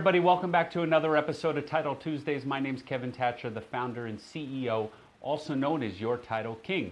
everybody. Welcome back to another episode of Title Tuesdays. My name's Kevin Thatcher, the founder and CEO, also known as Your Title King.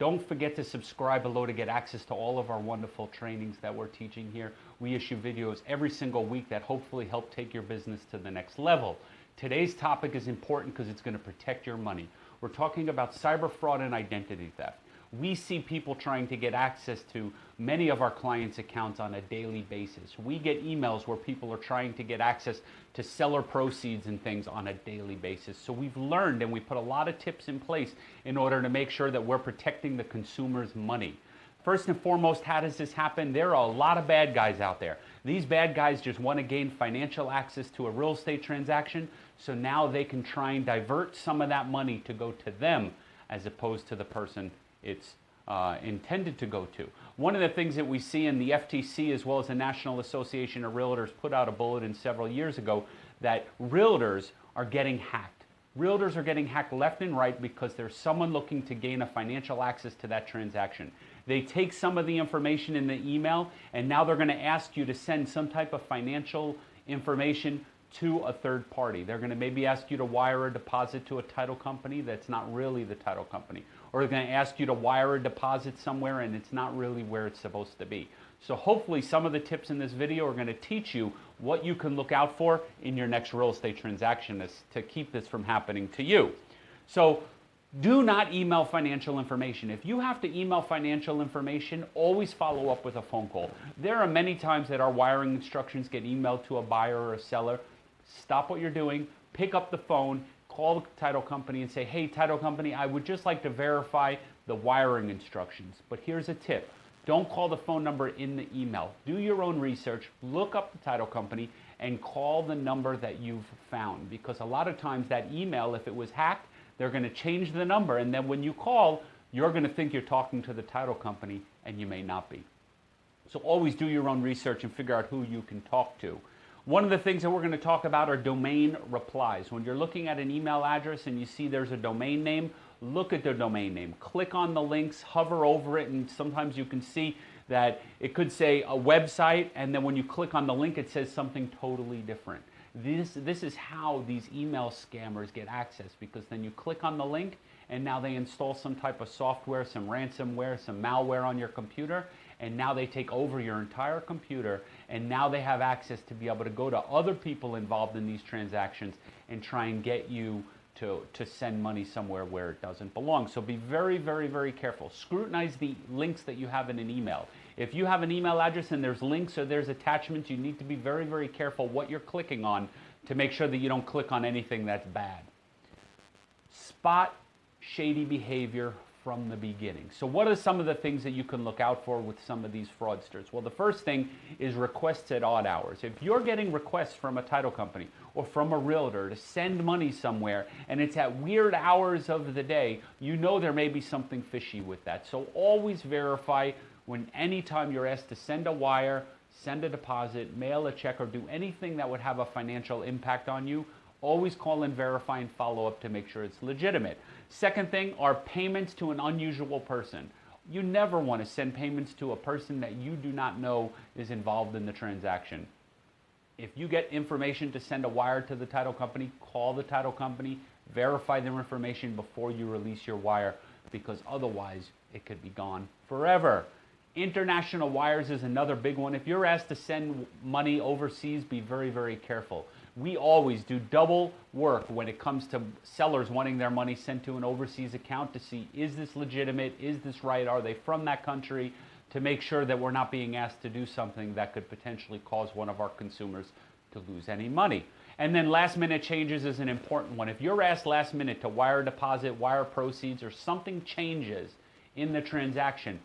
Don't forget to subscribe below to get access to all of our wonderful trainings that we're teaching here. We issue videos every single week that hopefully help take your business to the next level. Today's topic is important because it's going to protect your money. We're talking about cyber fraud and identity theft we see people trying to get access to many of our clients' accounts on a daily basis. We get emails where people are trying to get access to seller proceeds and things on a daily basis. So we've learned and we put a lot of tips in place in order to make sure that we're protecting the consumer's money. First and foremost, how does this happen? There are a lot of bad guys out there. These bad guys just want to gain financial access to a real estate transaction, so now they can try and divert some of that money to go to them as opposed to the person it's uh, intended to go to. One of the things that we see in the FTC as well as the National Association of Realtors put out a bulletin several years ago that realtors are getting hacked. Realtors are getting hacked left and right because there's someone looking to gain a financial access to that transaction. They take some of the information in the email and now they're going to ask you to send some type of financial information to a third party. They're going to maybe ask you to wire a deposit to a title company that's not really the title company. Or they're going to ask you to wire a deposit somewhere and it's not really where it's supposed to be. So hopefully some of the tips in this video are going to teach you what you can look out for in your next real estate transaction to keep this from happening to you. So do not email financial information. If you have to email financial information, always follow up with a phone call. There are many times that our wiring instructions get emailed to a buyer or a seller stop what you're doing, pick up the phone, call the title company and say, hey, title company, I would just like to verify the wiring instructions. But here's a tip. Don't call the phone number in the email. Do your own research, look up the title company, and call the number that you've found. Because a lot of times that email, if it was hacked, they're going to change the number. And then when you call, you're going to think you're talking to the title company, and you may not be. So always do your own research and figure out who you can talk to. One of the things that we're going to talk about are domain replies. When you're looking at an email address and you see there's a domain name, look at the domain name. Click on the links, hover over it, and sometimes you can see that it could say a website, and then when you click on the link, it says something totally different. This, this is how these email scammers get access because then you click on the link and now they install some type of software, some ransomware, some malware on your computer, and now they take over your entire computer and now they have access to be able to go to other people involved in these transactions and try and get you to, to send money somewhere where it doesn't belong. So be very, very, very careful. Scrutinize the links that you have in an email. If you have an email address and there's links or there's attachments, you need to be very, very careful what you're clicking on to make sure that you don't click on anything that's bad. Spot shady behavior from the beginning. So what are some of the things that you can look out for with some of these fraudsters? Well, the first thing is requests at odd hours. If you're getting requests from a title company or from a realtor to send money somewhere and it's at weird hours of the day, you know there may be something fishy with that. So always verify when anytime you're asked to send a wire, send a deposit, mail a check, or do anything that would have a financial impact on you, always call and verify and follow up to make sure it's legitimate. Second thing are payments to an unusual person. You never want to send payments to a person that you do not know is involved in the transaction. If you get information to send a wire to the title company, call the title company, verify their information before you release your wire because otherwise it could be gone forever. International wires is another big one. If you're asked to send money overseas, be very, very careful we always do double work when it comes to sellers wanting their money sent to an overseas account to see is this legitimate, is this right, are they from that country, to make sure that we're not being asked to do something that could potentially cause one of our consumers to lose any money. And then last minute changes is an important one. If you're asked last minute to wire deposit, wire proceeds, or something changes in the transaction,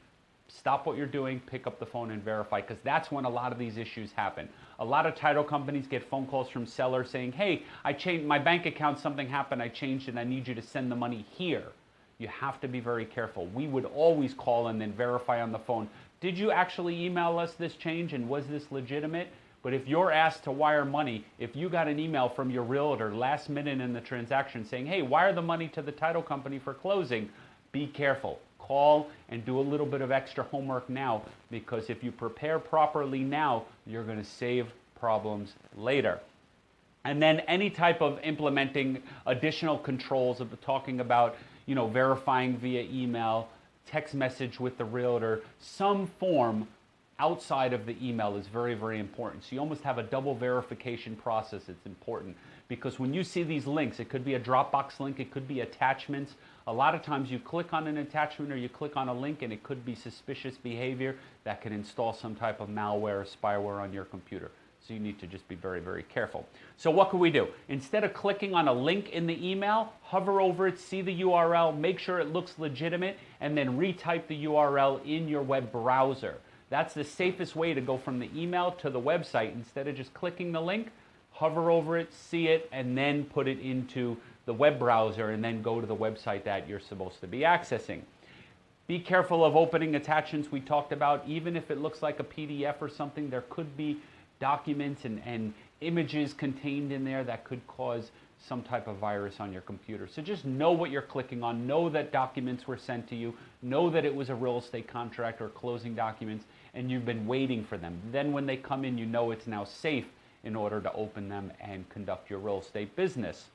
stop what you're doing, pick up the phone and verify because that's when a lot of these issues happen. A lot of title companies get phone calls from sellers saying, hey, I changed my bank account, something happened, I changed it, I need you to send the money here. You have to be very careful. We would always call and then verify on the phone, did you actually email us this change and was this legitimate? But if you're asked to wire money, if you got an email from your realtor last minute in the transaction saying, hey, wire the money to the title company for closing, be careful call and do a little bit of extra homework now because if you prepare properly now, you're going to save problems later. And then any type of implementing additional controls of talking about, you know, verifying via email, text message with the realtor, some form outside of the email is very, very important. So you almost have a double verification process. It's important because when you see these links, it could be a Dropbox link, it could be attachments. A lot of times you click on an attachment or you click on a link and it could be suspicious behavior that can install some type of malware or spyware on your computer. So you need to just be very, very careful. So what can we do? Instead of clicking on a link in the email, hover over it, see the URL, make sure it looks legitimate, and then retype the URL in your web browser. That's the safest way to go from the email to the website. Instead of just clicking the link, hover over it, see it, and then put it into the web browser and then go to the website that you're supposed to be accessing. Be careful of opening attachments we talked about. Even if it looks like a PDF or something, there could be documents and, and images contained in there that could cause some type of virus on your computer. So just know what you're clicking on, know that documents were sent to you, know that it was a real estate contract or closing documents, and you've been waiting for them. Then when they come in, you know it's now safe in order to open them and conduct your real estate business.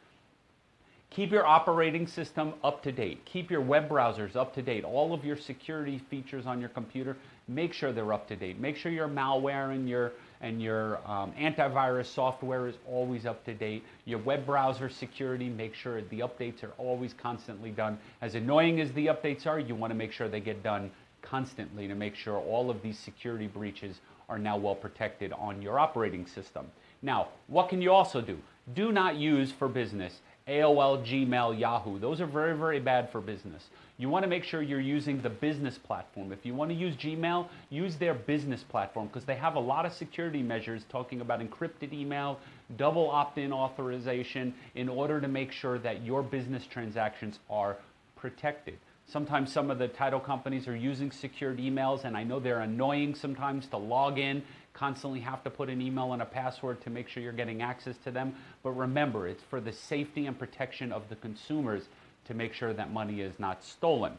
Keep your operating system up to date. Keep your web browsers up to date. All of your security features on your computer, make sure they're up to date. Make sure your malware and your and your um, antivirus software is always up to date. Your web browser security, make sure the updates are always constantly done. As annoying as the updates are, you want to make sure they get done constantly to make sure all of these security breaches are now well protected on your operating system. Now, what can you also do? Do not use for business AOL, Gmail, Yahoo. Those are very, very bad for business. You want to make sure you're using the business platform. If you want to use Gmail, use their business platform because they have a lot of security measures talking about encrypted email, double opt-in authorization in order to make sure that your business transactions are protected. Sometimes some of the title companies are using secured emails, and I know they're annoying sometimes to log in, constantly have to put an email and a password to make sure you're getting access to them. But remember, it's for the safety and protection of the consumers to make sure that money is not stolen.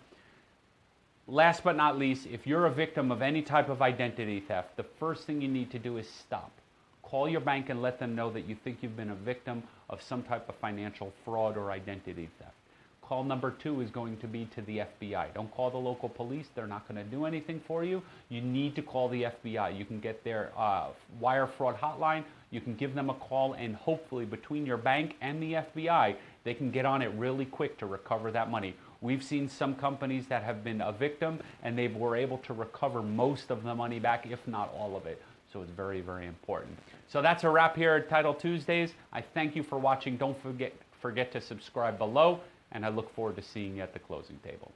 Last but not least, if you're a victim of any type of identity theft, the first thing you need to do is stop. Call your bank and let them know that you think you've been a victim of some type of financial fraud or identity theft. Call number two is going to be to the FBI. Don't call the local police. They're not going to do anything for you. You need to call the FBI. You can get their uh, wire fraud hotline. You can give them a call, and hopefully, between your bank and the FBI, they can get on it really quick to recover that money. We've seen some companies that have been a victim and they were able to recover most of the money back, if not all of it. So it's very, very important. So that's a wrap here at Title Tuesdays. I thank you for watching. Don't forget, forget to subscribe below and I look forward to seeing you at the closing table.